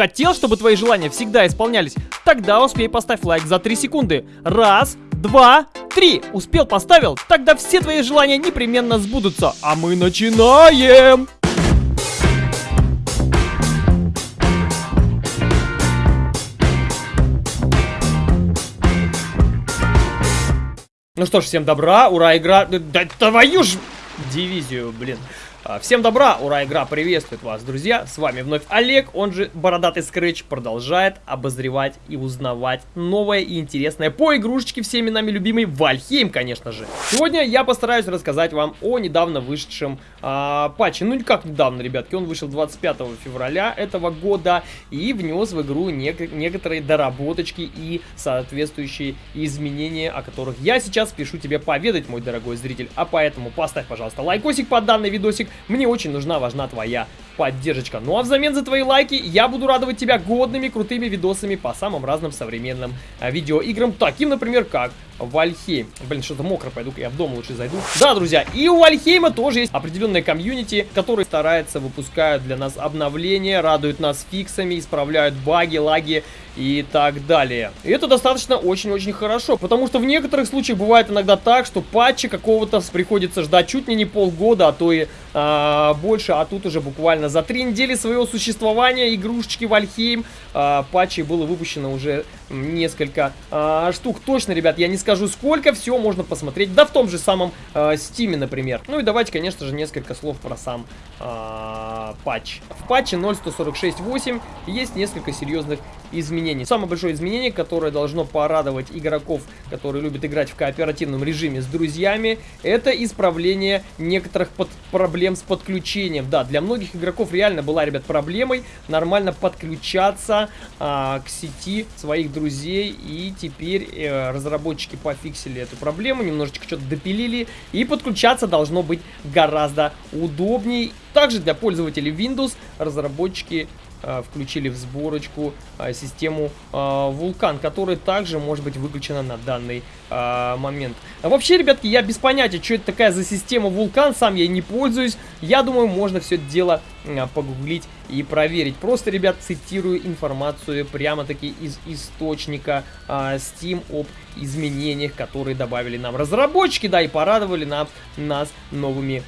Хотел, чтобы твои желания всегда исполнялись? Тогда успей поставь лайк за 3 секунды. Раз, два, три. Успел, поставил? Тогда все твои желания непременно сбудутся. А мы начинаем! Ну что ж, всем добра, ура, игра... Да твою ж дивизию, блин. А, всем добра, ура, игра приветствует вас, друзья. С вами вновь Олег, он же Бородатый Скретч, продолжает обозревать и узнавать новое и интересное по игрушечке всеми нами любимый Вальхейм, конечно же. Сегодня я постараюсь рассказать вам о недавно вышедшем а, патче. Ну, как недавно, ребятки, он вышел 25 февраля этого года и внес в игру нек некоторые доработочки и соответствующие изменения, о которых я сейчас спешу тебе поведать, мой дорогой зритель. А поэтому поставь, пожалуйста, лайкосик под данный видосик, мне очень нужна, важна твоя поддержка. Ну а взамен за твои лайки я буду радовать тебя годными, крутыми видосами по самым разным современным а, видеоиграм, таким, например, как Вальхейм. Блин, что-то мокро, пойду-ка я в дом лучше зайду. Да, друзья, и у Вальхейма тоже есть определенная комьюнити, который старается, выпускают для нас обновления, радуют нас фиксами, исправляют баги, лаги и так далее. И это достаточно очень-очень хорошо, потому что в некоторых случаях бывает иногда так, что патча какого-то приходится ждать чуть ли не полгода, а то и а, больше, а тут уже буквально за три недели своего существования игрушечки Вальхейм а, патчей было выпущено уже несколько а, штук. Точно, ребят, я не скажу сколько, все можно посмотреть, да в том же самом а, Steam, например. Ну и давайте, конечно же, несколько слов про сам а, патч. В патче 0.146.8 есть несколько серьезных изменений. Самое большое изменение, которое должно порадовать игроков, которые любят играть в кооперативном режиме с друзьями, это исправление некоторых под проблем с подключением. Да, для многих игроков реально была, ребят, проблемой нормально подключаться а, к сети своих друзей, и теперь э, разработчики пофиксили эту проблему, немножечко что-то допилили, и подключаться должно быть гораздо удобнее. Также для пользователей Windows разработчики включили в сборочку э, систему э, Вулкан, которая также может быть выключена на данный момент. Вообще, ребятки, я без понятия, что это такая за система Вулкан, сам я не пользуюсь. Я думаю, можно все это дело погуглить и проверить. Просто, ребят, цитирую информацию прямо-таки из источника Steam об изменениях, которые добавили нам разработчики, да, и порадовали нам, нас новыми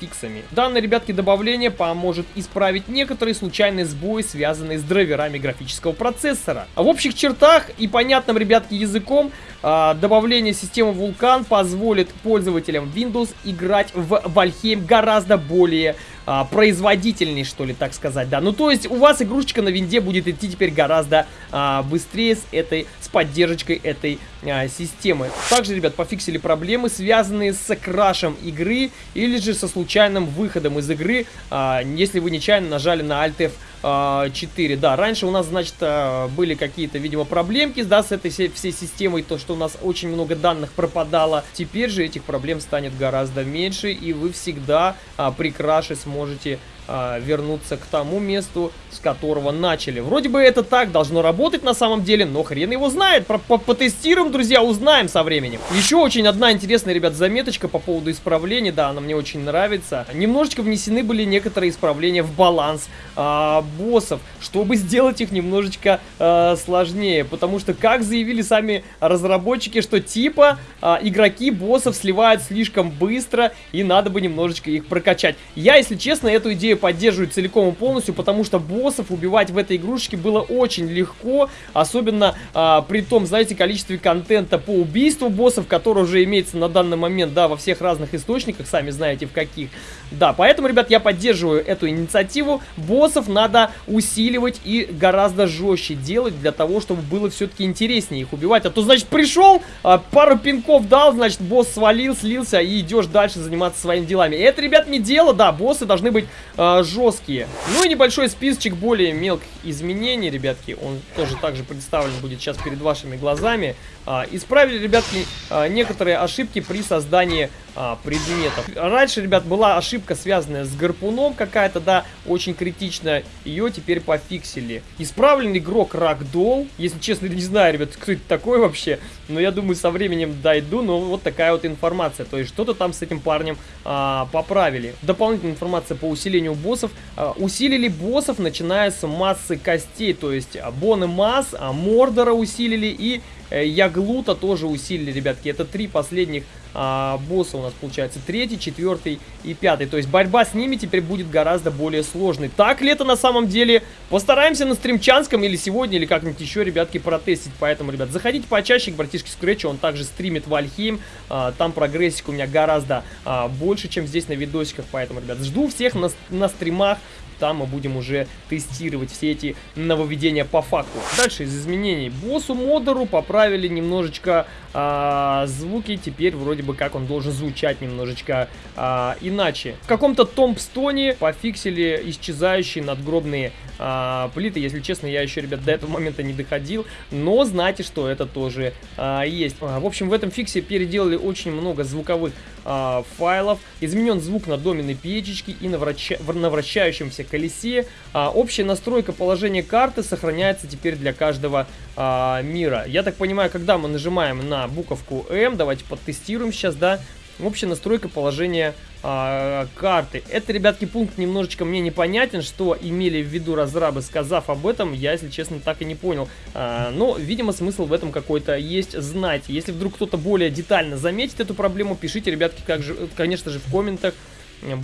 фиксами. Данное, ребятки, добавление поможет исправить некоторые случайные сбои, связанные с драйверами графического процессора. В общих чертах и понятным, ребятки, языком а, добавление системы Vulkan позволит пользователям Windows играть в Valheim гораздо более а, производительней, что ли, так сказать, да. Ну, то есть у вас игрушечка на винде будет идти теперь гораздо а, быстрее с этой, с поддержкой этой а, системы. Также, ребят, пофиксили проблемы, связанные с крашем игры или же со случайным выходом из игры, а, если вы нечаянно нажали на Alt F 4. Да, раньше у нас, значит, а, были какие-то, видимо, проблемки, да, с этой всей системой, то, что у нас очень много данных пропадало. Теперь же этих проблем станет гораздо меньше, и вы всегда а, при сможете а, вернуться к тому месту, с которого начали. Вроде бы это так должно работать на самом деле, но хрен его знает. Про -по Потестируем, друзья, узнаем со временем. Еще очень одна интересная, ребят, заметочка по поводу исправлений. Да, она мне очень нравится. Немножечко внесены были некоторые исправления в баланс а, боссов, чтобы сделать их немножечко а, сложнее. Потому что, как заявили сами разработчики, что типа а, игроки боссов сливают слишком быстро и надо бы немножечко их прокачать. Я, если честно, эту идею поддерживаю целиком и полностью, потому что боссов убивать в этой игрушечке было очень легко, особенно а, при том, знаете, количестве контента по убийству боссов, который уже имеется на данный момент, да, во всех разных источниках, сами знаете в каких. Да, поэтому, ребят, я поддерживаю эту инициативу. Боссов надо усиливать и гораздо жестче делать для того, чтобы было все-таки интереснее их убивать. А то, значит, пришел, а, пару пинков дал, значит, босс свалил, слился и идешь дальше заниматься своими делами. Это, ребят, не дело, да, боссы должны быть э, жесткие. Ну и небольшой списочек более мелких изменений, ребятки. Он тоже также представлен будет сейчас перед вашими глазами. А, исправили, ребятки, а, некоторые ошибки при создании а, предметов. Раньше, ребят, была ошибка, связанная с гарпуном какая-то, да, очень критичная. Ее теперь пофиксили. Исправлен игрок Рагдол. Если честно, не знаю, ребят, кто это такой вообще. Но я думаю, со временем дойду. Но вот такая вот информация. То есть что-то там с этим парнем а, поправили. Дополнительная информация по усилению у боссов. А, усилили боссов, начиная с массы костей, то есть Боны Масс, а Мордора усилили и э, Яглута тоже усилили, ребятки. Это три последних а, босса у нас получается. Третий, четвертый и пятый. То есть борьба с ними теперь будет гораздо более сложной. Так ли это на самом деле? Постараемся на стримчанском или сегодня, или как-нибудь еще, ребятки, протестить. Поэтому, ребят, заходите почаще к братишке Скретчу. Он также стримит Вальхейм. А, там прогрессик у меня гораздо а, больше, чем здесь на видосиках. Поэтому, ребят, жду всех на, на стримах там мы будем уже тестировать все эти нововведения по факту. Дальше из изменений. Боссу модеру поправили немножечко а, звуки. Теперь вроде бы как он должен звучать немножечко а, иначе. В каком-то томпстоне пофиксили исчезающие надгробные а, плиты. Если честно, я еще, ребят, до этого момента не доходил. Но знайте, что это тоже а, есть. А, в общем, в этом фиксе переделали очень много звуковых а, файлов. Изменен звук на доменной печечке и на, враща... на вращающемся колесе. А, общая настройка положения карты сохраняется теперь для каждого а, мира. Я так понимаю, когда мы нажимаем на буковку М, давайте подтестируем сейчас, да, общая настройка положения а, карты. Это, ребятки, пункт немножечко мне непонятен, что имели в виду разрабы, сказав об этом, я, если честно, так и не понял. А, но, видимо, смысл в этом какой-то есть знать. Если вдруг кто-то более детально заметит эту проблему, пишите, ребятки, как же, конечно же, в комментах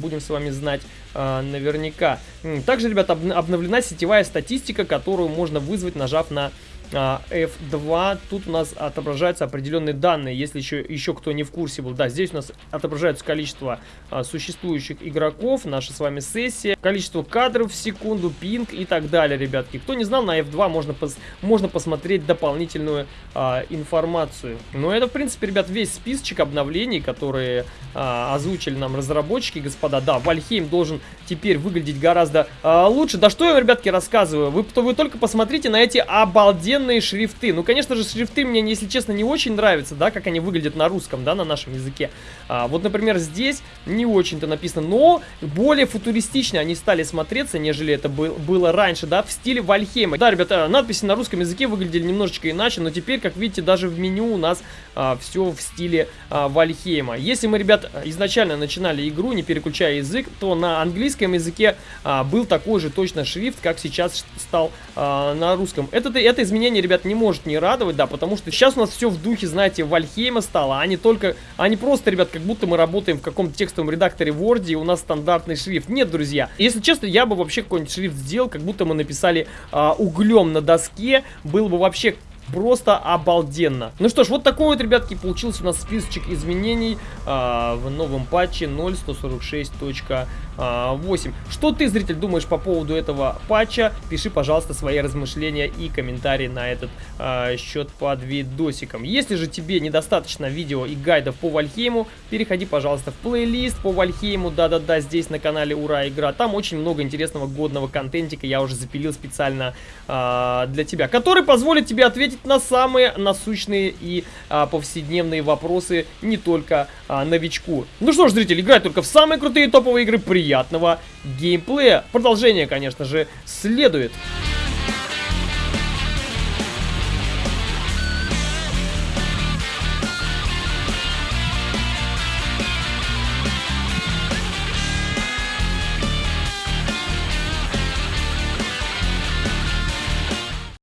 будем с вами знать э, наверняка. Также, ребята, об обновлена сетевая статистика, которую можно вызвать, нажав на F2. А, Тут у нас отображаются определенные данные, если еще, еще кто не в курсе был. Да, здесь у нас отображается количество а, существующих игроков, наша с вами сессия, количество кадров в секунду, пинг и так далее, ребятки. Кто не знал, на F2 можно, пос можно посмотреть дополнительную а, информацию. Но это, в принципе, ребят, весь списочек обновлений, которые а, озвучили нам разработчики, господа. Да, Вальхейм должен теперь выглядеть гораздо а, лучше. Да что я, ребятки, рассказываю? Вы, вы только посмотрите на эти обалденные офигенные шрифты. Ну, конечно же, шрифты мне, если честно, не очень нравятся, да, как они выглядят на русском, да, на нашем языке. А, вот, например, здесь не очень-то написано, но более футуристично они стали смотреться, нежели это был, было раньше, да, в стиле Вальхейма. Да, ребята, надписи на русском языке выглядели немножечко иначе, но теперь, как видите, даже в меню у нас а, все в стиле а, Вальхейма. Если мы, ребят, изначально начинали игру, не переключая язык, то на английском языке а, был такой же точно шрифт, как сейчас стал а, на русском. Это, это изменение дополнение, ребят, не может не радовать, да, потому что сейчас у нас все в духе, знаете, Вальхейма стало, а не только, а не просто, ребят, как будто мы работаем в каком-то текстовом редакторе Word, и у нас стандартный шрифт. Нет, друзья, если честно, я бы вообще какой-нибудь шрифт сделал, как будто мы написали а, углем на доске, было бы вообще просто обалденно. Ну что ж, вот такой вот, ребятки, получился у нас списочек изменений э, в новом патче 0.146. 8. Что ты, зритель, думаешь по поводу этого патча? Пиши, пожалуйста, свои размышления и комментарии на этот э, счет под видосиком. Если же тебе недостаточно видео и гайдов по Вальхейму, переходи, пожалуйста, в плейлист по Вальхейму. Да-да-да, здесь на канале Ура Игра. Там очень много интересного годного контентика я уже запилил специально э, для тебя, который позволит тебе ответить на самые насущные и э, повседневные вопросы не только э, новичку. Ну что ж, зритель, играй только в самые крутые топовые игры. при. Приятного геймплея. Продолжение, конечно же, следует.